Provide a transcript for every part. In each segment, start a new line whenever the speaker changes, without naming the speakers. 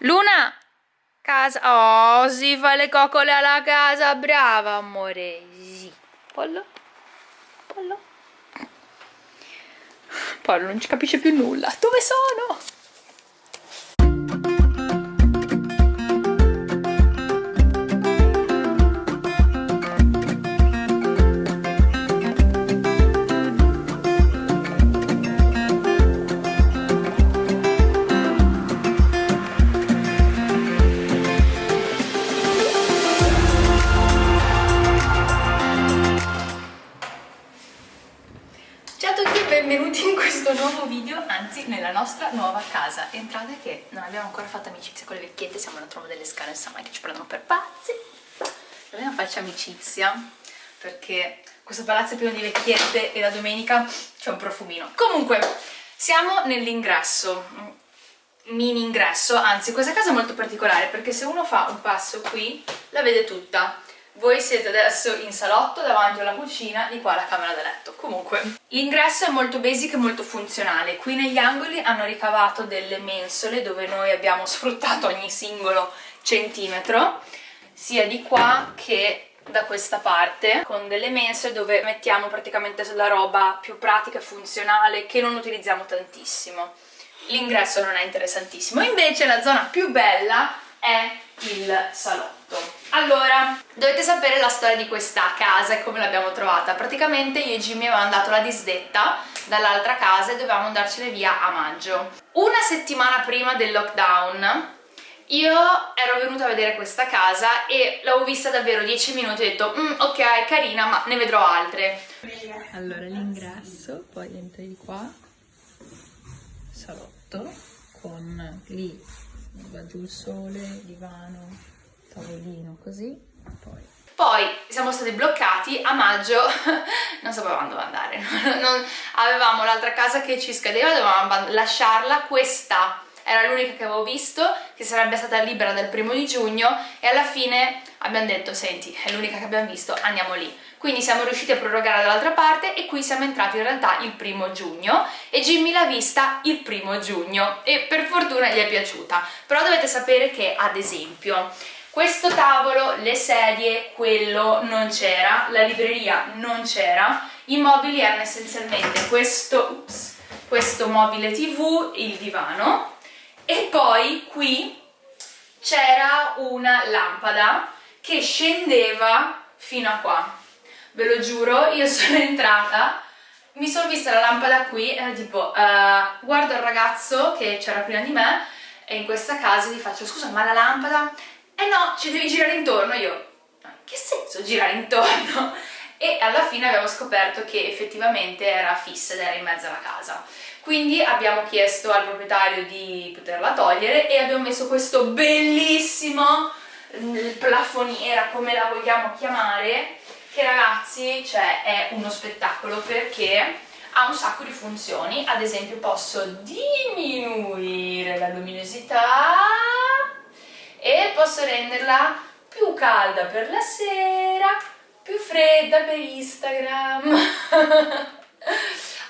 Luna! Casa. Oh, si fa le coccole alla casa, brava amore. Sì. Pollo? Pollo? Pollo non ci capisce più nulla. Dove sono? Nostra nuova casa. Entrate che non abbiamo ancora fatto amicizia con le vecchiette, siamo alla tromba delle scale, insomma che ci prendono per pazzi. Dobbiamo farci amicizia, perché questo palazzo è pieno di vecchiette e la domenica c'è un profumino. Comunque, siamo nell'ingresso, mini ingresso, anzi questa casa è molto particolare perché se uno fa un passo qui la vede tutta. Voi siete adesso in salotto davanti alla cucina, di qua la camera da letto. Comunque, l'ingresso è molto basic e molto funzionale. Qui negli angoli hanno ricavato delle mensole dove noi abbiamo sfruttato ogni singolo centimetro, sia di qua che da questa parte con delle mensole dove mettiamo praticamente la roba più pratica e funzionale che non utilizziamo tantissimo l'ingresso non è interessantissimo invece la zona più bella è il salotto allora, dovete sapere la storia di questa casa e come l'abbiamo trovata. Praticamente io e Jimmy avevamo dato la disdetta dall'altra casa e dovevamo andarcene via a maggio. Una settimana prima del lockdown io ero venuta a vedere questa casa e l'avevo vista davvero 10 minuti e ho detto mm, ok carina ma ne vedrò altre. Allora l'ingresso poi entri di qua. Salotto con lì va giù il sole, divano, tavolino così poi. Poi siamo stati bloccati a maggio. Non sapevamo dove andare. Non, avevamo l'altra casa che ci scadeva dovevamo lasciarla questa era l'unica che avevo visto che sarebbe stata libera dal primo di giugno e alla fine abbiamo detto senti è l'unica che abbiamo visto andiamo lì. Quindi siamo riusciti a prorogare dall'altra parte e qui siamo entrati in realtà il primo giugno e Jimmy l'ha vista il primo giugno e per fortuna gli è piaciuta. Però dovete sapere che ad esempio questo tavolo, le sedie, quello non c'era, la libreria non c'era, i mobili erano essenzialmente questo, ups, questo mobile tv, il divano e poi qui c'era una lampada che scendeva fino a qua ve lo giuro, io sono entrata mi sono vista la lampada qui e tipo uh, guardo il ragazzo che c'era prima di me e in questa casa gli faccio scusa ma la lampada? Eh no, ci devi girare intorno io che senso girare intorno? e alla fine abbiamo scoperto che effettivamente era fissa ed era in mezzo alla casa quindi abbiamo chiesto al proprietario di poterla togliere e abbiamo messo questo bellissimo plafoniera come la vogliamo chiamare che ragazzi cioè, è uno spettacolo perché ha un sacco di funzioni ad esempio posso diminuire la luminosità e posso renderla più calda per la sera più fredda per Instagram.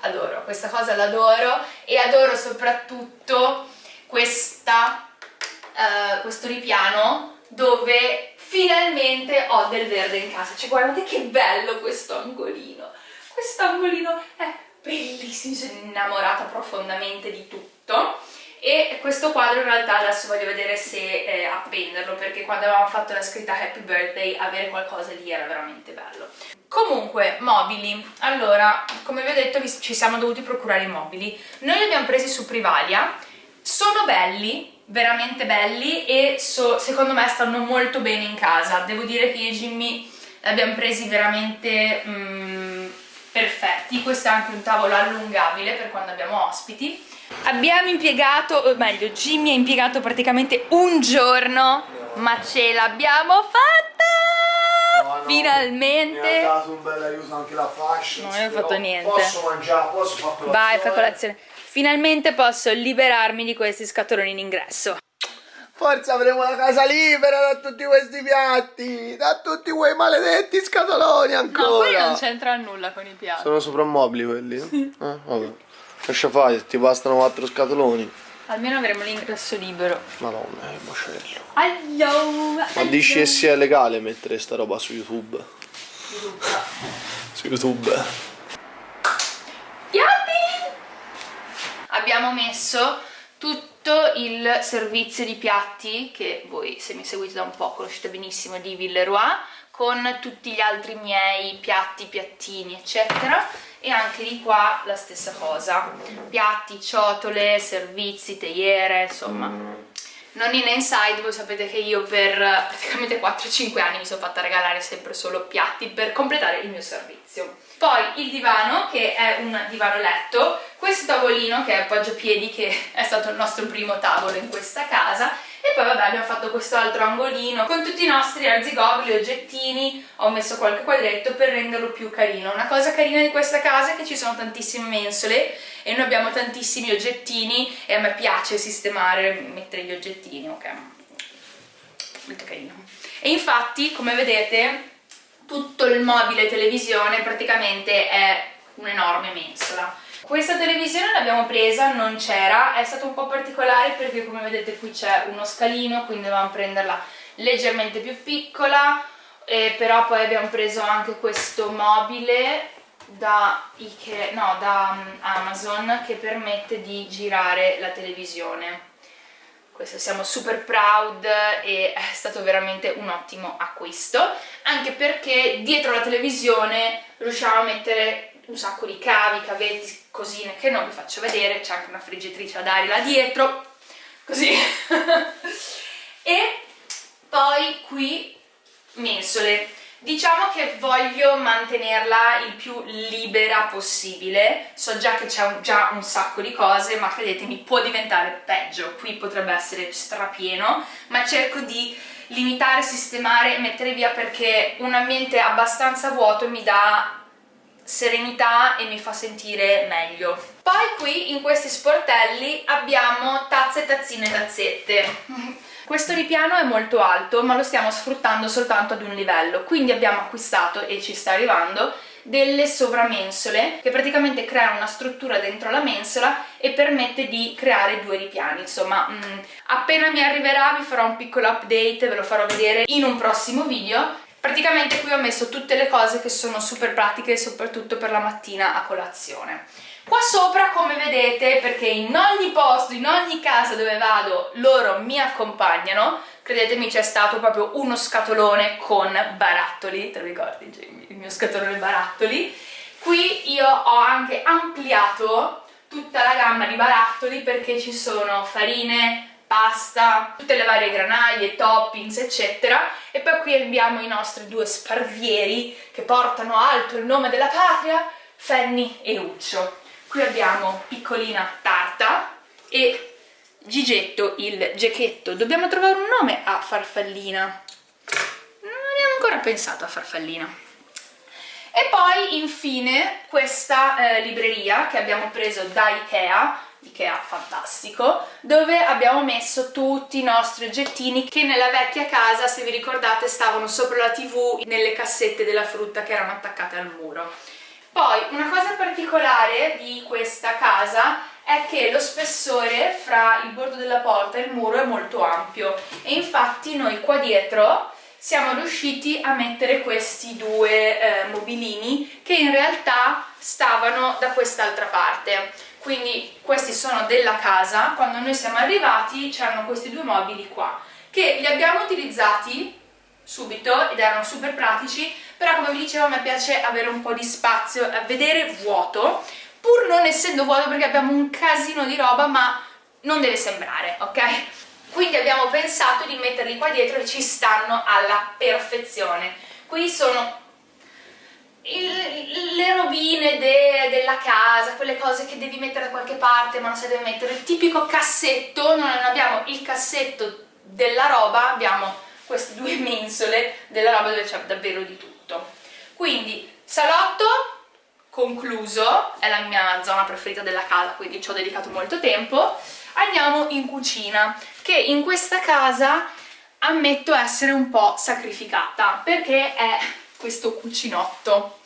Adoro, questa cosa l'adoro e adoro soprattutto questa, uh, questo ripiano dove finalmente ho del verde in casa. Cioè guardate che bello questo angolino. Questo angolino è bellissimo sono innamorata profondamente di tutto e questo quadro in realtà adesso voglio vedere se eh, appenderlo perché quando avevamo fatto la scritta happy birthday avere qualcosa lì era veramente bello. Comunque mobili. Allora come vi ho detto ci siamo dovuti procurare i mobili. Noi li abbiamo presi su Privalia. Sono belli veramente belli e so, secondo me stanno molto bene in casa. Devo dire che io e Jimmy li abbiamo presi veramente mm, perfetti. Questo è anche un tavolo allungabile per quando abbiamo ospiti abbiamo impiegato, o meglio Jimmy ha impiegato praticamente un giorno ma ce l'abbiamo fatta no, no, finalmente mi
ha dato un bel aiuto anche la fascia
non ho fatto niente
posso mangiare, posso fare colazione
vai fai colazione Finalmente posso liberarmi di questi scatoloni in ingresso.
Forse avremo la casa libera da tutti questi piatti, da tutti quei maledetti scatoloni ancora. No,
poi non c'entra nulla con i piatti.
Sono soprammobili quelli, no? Sì. Eh, vabbè. Lascia fare, ti bastano quattro scatoloni.
Almeno avremo l'ingresso libero.
Madonna, è macello.
Aio,
Ma dici che sia legale mettere sta roba su YouTube? Su YouTube.
Piatti! Abbiamo messo tutto il servizio di piatti che voi se mi seguite da un po' conoscete benissimo di Villeroy con tutti gli altri miei piatti, piattini eccetera e anche di qua la stessa cosa. Piatti, ciotole, servizi, teiere insomma. Non in inside, voi sapete che io per praticamente 4-5 anni mi sono fatta regalare sempre solo piatti per completare il mio servizio. Poi il divano che è un divano letto. Questo tavolino che è appoggiapiedi che è stato il nostro primo tavolo in questa casa e poi vabbè abbiamo fatto questo altro angolino. Con tutti i nostri arzigogoli, oggettini ho messo qualche quadretto per renderlo più carino. Una cosa carina di questa casa è che ci sono tantissime mensole e noi abbiamo tantissimi oggettini e a me piace sistemare, mettere gli oggettini ok. Molto carino. E infatti come vedete tutto il mobile televisione praticamente è un'enorme mensola questa televisione l'abbiamo presa, non c'era, è stato un po' particolare perché come vedete qui c'è uno scalino, quindi dovevamo prenderla leggermente più piccola, eh, però poi abbiamo preso anche questo mobile da, Ikea, no, da um, Amazon che permette di girare la televisione. Questo siamo super proud e è stato veramente un ottimo acquisto, anche perché dietro la televisione riusciamo a mettere un sacco di cavi, cavetti, cosine che non vi faccio vedere, c'è anche una friggitrice ad aria là dietro, così. e poi qui mensole. Diciamo che voglio mantenerla il più libera possibile, so già che c'è già un sacco di cose, ma credetemi può diventare peggio, qui potrebbe essere strapieno, ma cerco di limitare, sistemare e mettere via perché un ambiente abbastanza vuoto mi dà serenità e mi fa sentire meglio. Poi qui in questi sportelli abbiamo tazze, tazzine tazzette. Questo ripiano è molto alto ma lo stiamo sfruttando soltanto ad un livello, quindi abbiamo acquistato, e ci sta arrivando, delle sovramensole che praticamente creano una struttura dentro la mensola e permette di creare due ripiani insomma mh, mm, appena mi arriverà vi farò un piccolo update ve lo farò vedere in un prossimo video Praticamente qui ho messo tutte le cose che sono super pratiche soprattutto per la mattina a colazione. Qua sopra, come vedete, perché in ogni posto, in ogni casa dove vado, loro mi accompagnano, credetemi c'è stato proprio uno scatolone con barattoli, te lo ricordi Jamie? Il mio scatolone barattoli. Qui io ho anche ampliato tutta la gamma di barattoli perché ci sono farine, pasta, tutte le varie granaglie, toppings eccetera e poi qui abbiamo i nostri due sparvieri che portano alto il nome della patria, Fanny e Uccio. Qui abbiamo piccolina Tarta e Gigetto il gecchetto. Dobbiamo trovare un nome a Farfallina. Non abbiamo ancora pensato a Farfallina. E poi infine questa eh, libreria che abbiamo preso da Ikea Ikea fantastico, dove abbiamo messo tutti i nostri oggettini che nella vecchia casa, se vi ricordate, stavano sopra la tv nelle cassette della frutta che erano attaccate al muro. Poi una cosa particolare di questa casa è che lo spessore fra il bordo della porta e il muro è molto ampio e infatti noi qua dietro siamo riusciti a mettere questi due eh, mobilini che in realtà stavano da quest'altra parte quindi questi sono della casa, quando noi siamo arrivati c'erano questi due mobili qua, che li abbiamo utilizzati subito ed erano super pratici, però come vi dicevo a me piace avere un po' di spazio, vedere vuoto, pur non essendo vuoto perché abbiamo un casino di roba, ma non deve sembrare, ok? Quindi abbiamo pensato di metterli qua dietro e ci stanno alla perfezione. Qui sono il, le robine de, della casa, quelle cose che devi mettere da qualche parte ma non sai dove mettere, il tipico cassetto, non abbiamo il cassetto della roba, abbiamo queste due mensole della roba dove c'è davvero di tutto. Quindi salotto concluso, è la mia zona preferita della casa, quindi ci ho dedicato molto tempo. Andiamo in cucina, che in questa casa ammetto essere un po' sacrificata, perché è questo cucinotto.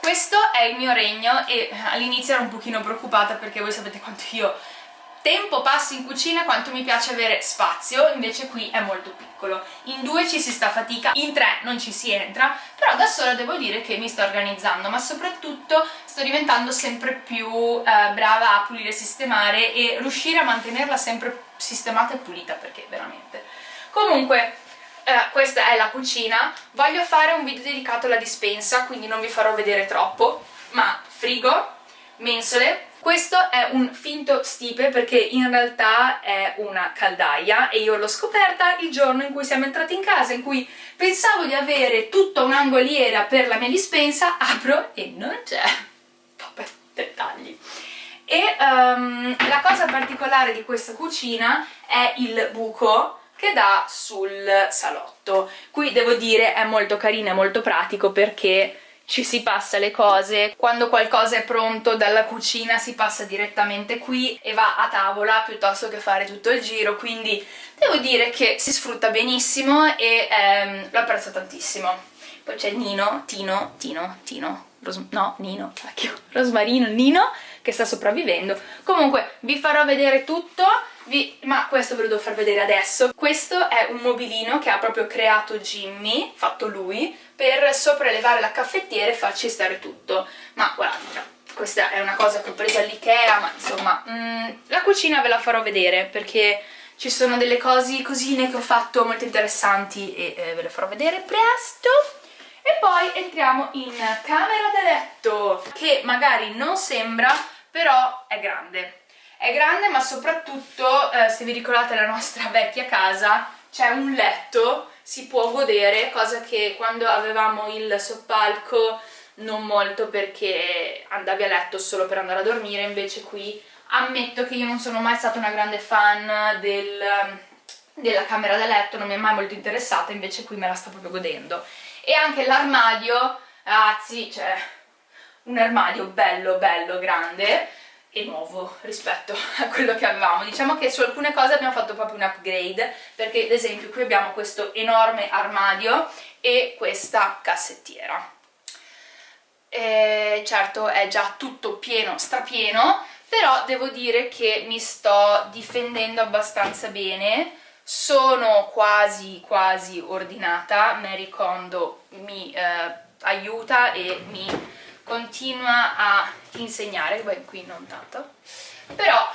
Questo è il mio regno e all'inizio ero un pochino preoccupata perché voi sapete quanto io tempo passi in cucina quanto mi piace avere spazio, invece qui è molto piccolo. In due ci si sta fatica, in tre non ci si entra, però da sola devo dire che mi sto organizzando, ma soprattutto sto diventando sempre più eh, brava a pulire e sistemare e riuscire a mantenerla sempre sistemata e pulita, perché veramente... Comunque, eh, questa è la cucina, voglio fare un video dedicato alla dispensa, quindi non vi farò vedere troppo, ma frigo, mensole, questo è un finto stipe perché in realtà è una caldaia e io l'ho scoperta il giorno in cui siamo entrati in casa, in cui pensavo di avere tutta un'angoliera per la mia dispensa, apro e non c'è. Vabbè, dettagli. E um, la cosa particolare di questa cucina è il buco che dà sul salotto. Qui devo dire è molto carino e molto pratico perché ci si passa le cose, quando qualcosa è pronto dalla cucina si passa direttamente qui e va a tavola piuttosto che fare tutto il giro, quindi devo dire che si sfrutta benissimo e ehm, lo apprezzo tantissimo. Poi c'è Nino, Tino, Tino, Tino, Ros no, Nino, cacchio, Rosmarino, Nino, che sta sopravvivendo. Comunque vi farò vedere tutto, vi... ma questo ve lo devo far vedere adesso. Questo è un mobilino che ha proprio creato Jimmy, fatto lui, per sopraelevare la caffettiera e farci stare tutto. Ma guardate, questa è una cosa che ho preso all'Ikea, ma insomma, mm, la cucina ve la farò vedere perché ci sono delle cose cosine che ho fatto molto interessanti e eh, ve le farò vedere presto. E poi entriamo in camera da letto, che magari non sembra, però è grande. È grande ma soprattutto, eh, se vi ricordate la nostra vecchia casa, c'è un letto, si può godere, cosa che quando avevamo il soppalco non molto perché andavi a letto solo per andare a dormire, invece qui ammetto che io non sono mai stata una grande fan del, della camera da letto, non mi è mai molto interessata, invece qui me la sto proprio godendo. E anche l'armadio, ragazzi, cioè un armadio bello bello grande, e nuovo rispetto a quello che avevamo. Diciamo che su alcune cose abbiamo fatto proprio un upgrade, perché ad esempio qui abbiamo questo enorme armadio e questa cassettiera. E certo è già tutto pieno, strapieno, però devo dire che mi sto difendendo abbastanza bene, sono quasi quasi ordinata, Mary Kondo mi eh, aiuta e mi continua a insegnare, beh qui non tanto, però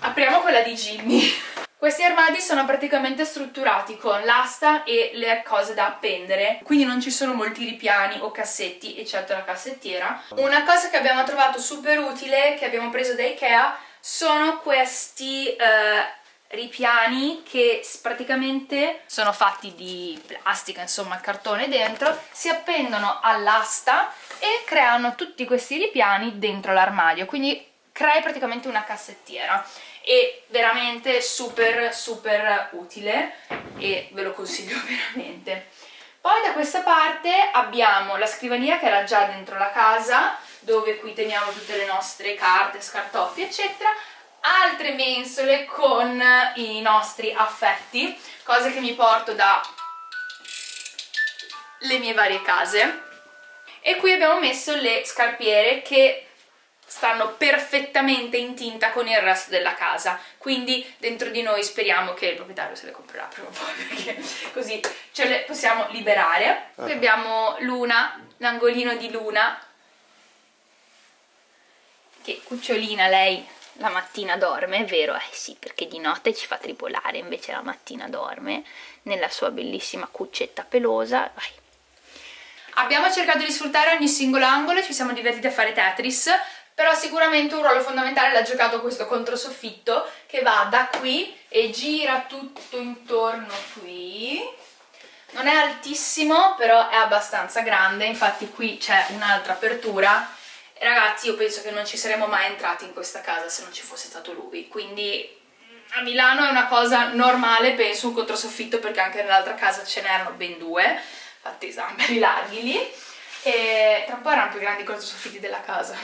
apriamo quella di Jimmy. Questi armadi sono praticamente strutturati con l'asta e le cose da appendere, quindi non ci sono molti ripiani o cassetti, eccetto la cassettiera. Una cosa che abbiamo trovato super utile, che abbiamo preso da Ikea, sono questi eh, ripiani che praticamente sono fatti di plastica, insomma cartone dentro, si appendono all'asta e creano tutti questi ripiani dentro l'armadio, quindi crei praticamente una cassettiera e veramente super super utile e ve lo consiglio veramente. Poi da questa parte abbiamo la scrivania che era già dentro la casa, dove qui teniamo tutte le nostre carte, scartoffi eccetera, altre mensole con i nostri affetti, cose che mi porto da le mie varie case. E qui abbiamo messo le scarpiere che stanno perfettamente in tinta con il resto della casa. Quindi dentro di noi speriamo che il proprietario se le comprerà prima o poi perché così ce le possiamo liberare. Qui abbiamo Luna, l'angolino di Luna che cucciolina lei la mattina dorme, è vero? Eh sì, perché di notte ci fa tripolare, invece la mattina dorme nella sua bellissima cuccetta pelosa. Vai. Abbiamo cercato di sfruttare ogni singolo angolo, ci siamo divertiti a fare Tetris, però sicuramente un ruolo fondamentale l'ha giocato questo controsoffitto che va da qui e gira tutto intorno qui. Non è altissimo, però è abbastanza grande, infatti qui c'è un'altra apertura ragazzi io penso che non ci saremmo mai entrati in questa casa se non ci fosse stato lui. Quindi a Milano è una cosa normale penso un controsoffitto perché anche nell'altra casa ce n'erano ben due infatti sono belli larghi lì. E tra un po' erano più grandi i controsoffitti della casa.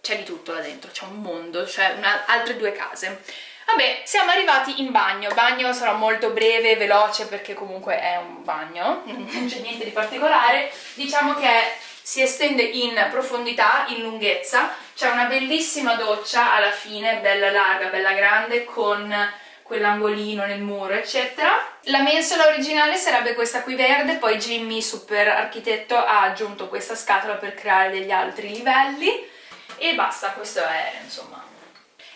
C'è di tutto là dentro, c'è un mondo, c'è altre due case. Vabbè, siamo arrivati in bagno, bagno sarà molto breve, veloce perché comunque è un bagno, non c'è niente di particolare, diciamo che si estende in profondità, in lunghezza, c'è una bellissima doccia alla fine, bella larga, bella grande, con quell'angolino nel muro, eccetera. La mensola originale sarebbe questa qui verde, poi Jimmy, super architetto, ha aggiunto questa scatola per creare degli altri livelli e basta, questo è insomma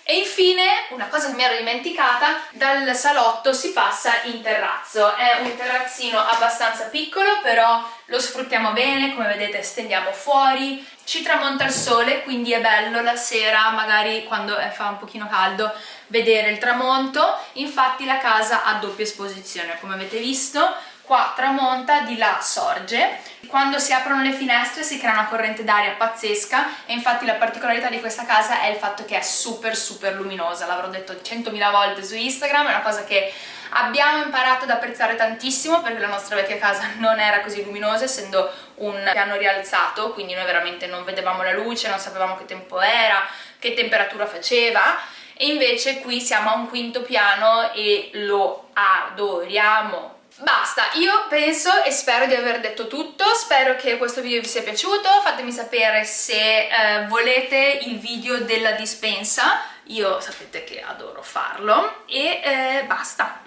e infine, una cosa che mi ero dimenticata, dal salotto si passa in terrazzo. È un terrazzino abbastanza piccolo, però lo sfruttiamo bene, come vedete stendiamo fuori, ci tramonta il sole, quindi è bello la sera, magari quando fa un pochino caldo, vedere il tramonto. Infatti la casa ha doppia esposizione, come avete visto, qua tramonta, di là sorge. Quando si aprono le finestre si crea una corrente d'aria pazzesca e infatti la particolarità di questa casa è il fatto che è super super luminosa, l'avrò detto 100.000 volte su Instagram, è una cosa che abbiamo imparato ad apprezzare tantissimo perché la nostra vecchia casa non era così luminosa essendo un piano rialzato, quindi noi veramente non vedevamo la luce, non sapevamo che tempo era, che temperatura faceva e invece qui siamo a un quinto piano e lo adoriamo Basta, io penso e spero di aver detto tutto, spero che questo video vi sia piaciuto, fatemi sapere se eh, volete il video della dispensa, io sapete che adoro farlo, e eh, basta.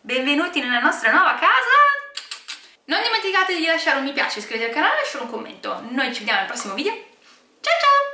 Benvenuti nella nostra nuova casa! Non dimenticate di lasciare un mi piace, iscrivetevi al canale e lasciare un commento. Noi ci vediamo al prossimo video. Ciao ciao!